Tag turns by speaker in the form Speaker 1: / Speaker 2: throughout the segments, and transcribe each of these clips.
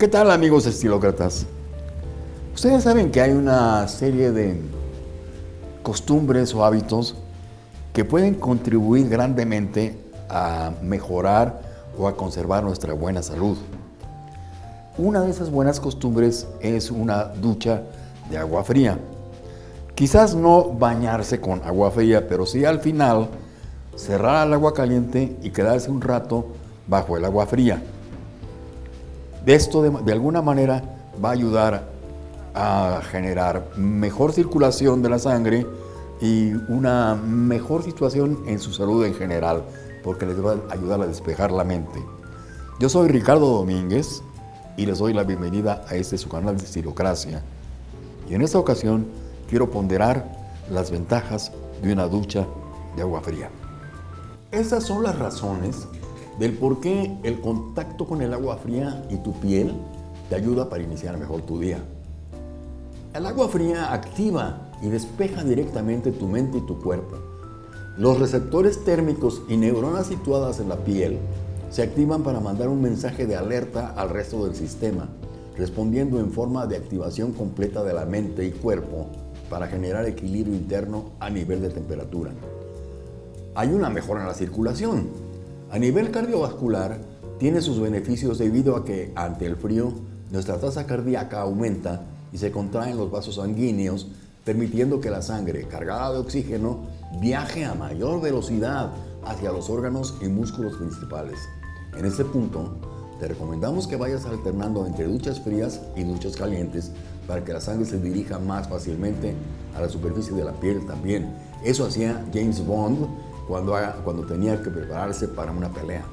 Speaker 1: ¿Qué tal amigos estilócratas? Ustedes saben que hay una serie de costumbres o hábitos que pueden contribuir grandemente a mejorar o a conservar nuestra buena salud. Una de esas buenas costumbres es una ducha de agua fría. Quizás no bañarse con agua fría, pero sí al final cerrar el agua caliente y quedarse un rato bajo el agua fría. Esto de, de alguna manera va a ayudar a generar mejor circulación de la sangre y una mejor situación en su salud en general, porque les va a ayudar a despejar la mente. Yo soy Ricardo Domínguez y les doy la bienvenida a este su canal de Estilocracia. Y en esta ocasión quiero ponderar las ventajas de una ducha de agua fría. Estas son las razones del por qué el contacto con el agua fría y tu piel te ayuda para iniciar mejor tu día. El agua fría activa y despeja directamente tu mente y tu cuerpo. Los receptores térmicos y neuronas situadas en la piel se activan para mandar un mensaje de alerta al resto del sistema, respondiendo en forma de activación completa de la mente y cuerpo para generar equilibrio interno a nivel de temperatura. Hay una mejora en la circulación. A nivel cardiovascular, tiene sus beneficios debido a que ante el frío nuestra tasa cardíaca aumenta y se contraen los vasos sanguíneos, permitiendo que la sangre cargada de oxígeno viaje a mayor velocidad hacia los órganos y músculos principales. En este punto, te recomendamos que vayas alternando entre duchas frías y duchas calientes para que la sangre se dirija más fácilmente a la superficie de la piel también. Eso hacía James Bond cuando, cuando tenía que prepararse para una pelea.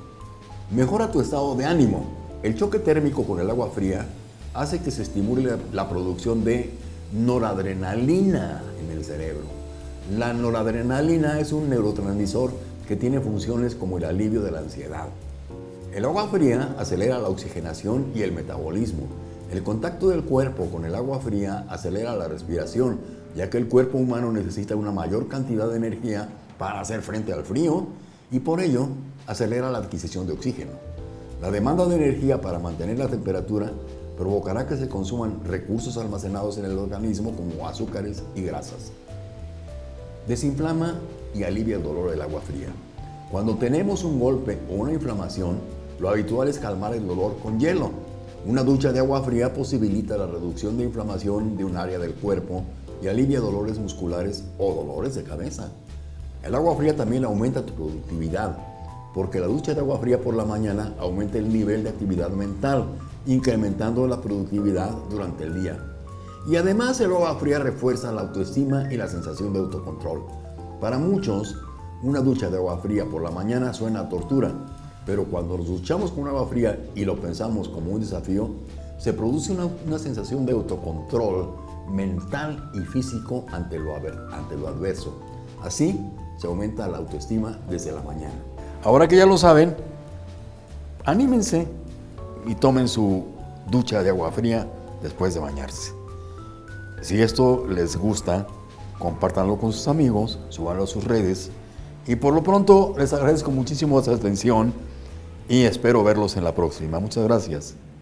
Speaker 1: Mejora tu estado de ánimo. El choque térmico con el agua fría hace que se estimule la producción de noradrenalina en el cerebro. La noradrenalina es un neurotransmisor que tiene funciones como el alivio de la ansiedad. El agua fría acelera la oxigenación y el metabolismo. El contacto del cuerpo con el agua fría acelera la respiración, ya que el cuerpo humano necesita una mayor cantidad de energía para hacer frente al frío y por ello acelera la adquisición de oxígeno. La demanda de energía para mantener la temperatura provocará que se consuman recursos almacenados en el organismo como azúcares y grasas. Desinflama y alivia el dolor del agua fría. Cuando tenemos un golpe o una inflamación, lo habitual es calmar el dolor con hielo. Una ducha de agua fría posibilita la reducción de inflamación de un área del cuerpo y alivia dolores musculares o dolores de cabeza. El agua fría también aumenta tu productividad, porque la ducha de agua fría por la mañana aumenta el nivel de actividad mental incrementando la productividad durante el día. Y además el agua fría refuerza la autoestima y la sensación de autocontrol. Para muchos, una ducha de agua fría por la mañana suena a tortura, pero cuando nos duchamos con agua fría y lo pensamos como un desafío, se produce una, una sensación de autocontrol mental y físico ante lo, ante lo adverso. Así se aumenta la autoestima desde la mañana. Ahora que ya lo saben, anímense y tomen su ducha de agua fría después de bañarse. Si esto les gusta, compártanlo con sus amigos, subanlo a sus redes y por lo pronto les agradezco muchísimo su atención y espero verlos en la próxima. Muchas gracias.